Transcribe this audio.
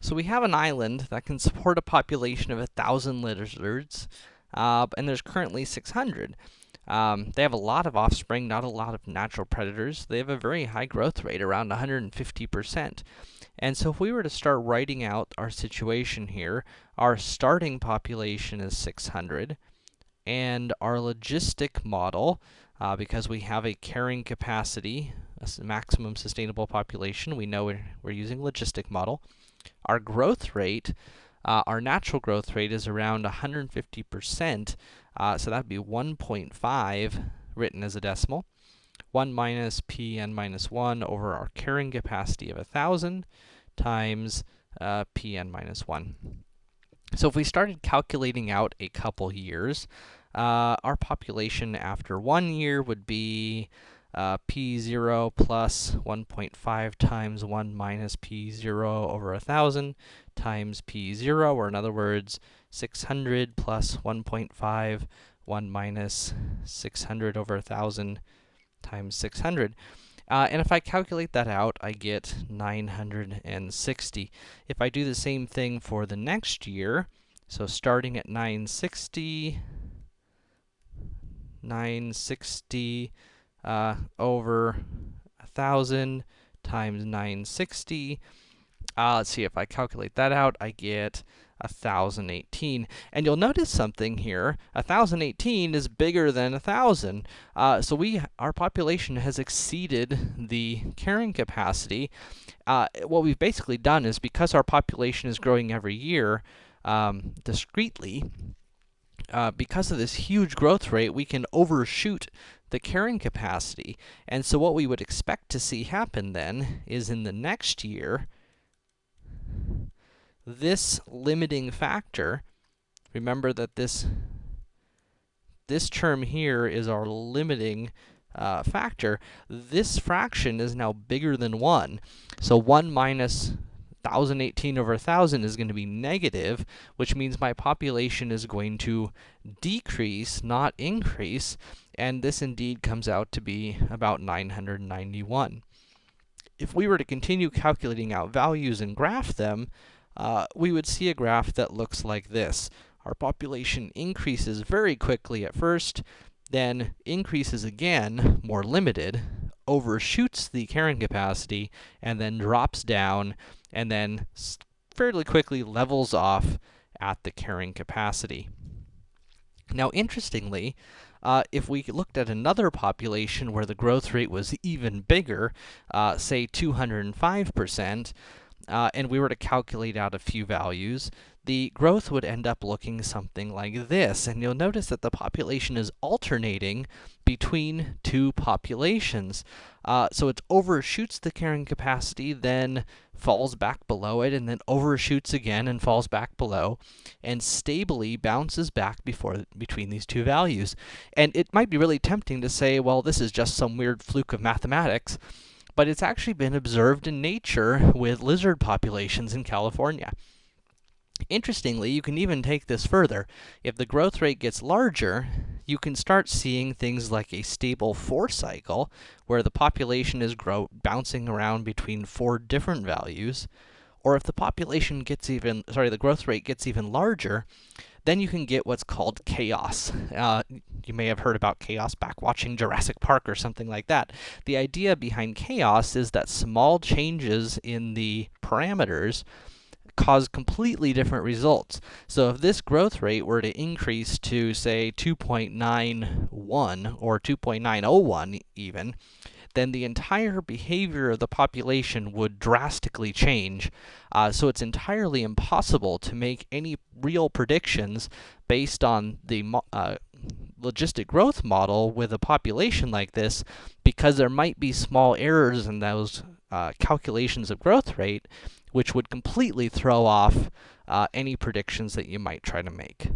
So we have an island that can support a population of 1,000 lizards, uh, and there's currently 600. Um, they have a lot of offspring, not a lot of natural predators. They have a very high growth rate, around 150%. And so if we were to start writing out our situation here, our starting population is 600, and our logistic model, uh, because we have a carrying capacity, a maximum sustainable population, we know we're, we're using logistic model. Our growth rate, uh, our natural growth rate is around 150%, uh, so that'd be 1.5 written as a decimal. 1 minus p n minus 1 over our carrying capacity of 1,000 times uh, p n minus 1. So if we started calculating out a couple years, uh, our population after one year would be uh, p0 plus 1.5 times 1 minus p0 over 1,000 times p0, or in other words, 600 plus 1.5, 1 minus 600 over 1,000 times 600. Uh, and if I calculate that out, I get 960. If I do the same thing for the next year, so starting at 960, 960 uh, over 1,000 times 960. Uh, let's see, if I calculate that out, I get 1018. And you'll notice something here. 1018 is bigger than 1000. Uh, so we, our population has exceeded the carrying capacity. Uh, what we've basically done is because our population is growing every year, um, discretely, uh, because of this huge growth rate, we can overshoot the carrying capacity. And so what we would expect to see happen then is in the next year, this limiting factor, remember that this, this term here is our limiting uh, factor, this fraction is now bigger than 1. So 1 minus 1018 over 1000 is going to be negative, which means my population is going to decrease, not increase, and this indeed comes out to be about 991. If we were to continue calculating out values and graph them, uh, we would see a graph that looks like this. Our population increases very quickly at first, then increases again, more limited, overshoots the carrying capacity, and then drops down, and then fairly quickly levels off at the carrying capacity. Now, interestingly, uh, if we looked at another population where the growth rate was even bigger, uh, say 205%, uh, and we were to calculate out a few values, the growth would end up looking something like this. And you'll notice that the population is alternating between two populations. Uh, so it overshoots the carrying capacity, then falls back below it, and then overshoots again and falls back below, and stably bounces back before between these two values. And it might be really tempting to say, well, this is just some weird fluke of mathematics, but it's actually been observed in nature with lizard populations in California. Interestingly, you can even take this further. If the growth rate gets larger, you can start seeing things like a stable four cycle, where the population is grow bouncing around between four different values. Or if the population gets even, sorry, the growth rate gets even larger, then you can get what's called chaos. Uh, you may have heard about chaos back watching Jurassic Park or something like that. The idea behind chaos is that small changes in the parameters cause completely different results. So if this growth rate were to increase to, say, 2.91 or 2.901 even, then the entire behavior of the population would drastically change. Uh, so it's entirely impossible to make any real predictions based on the uh, logistic growth model with a population like this, because there might be small errors in those uh, calculations of growth rate, which would completely throw off uh, any predictions that you might try to make.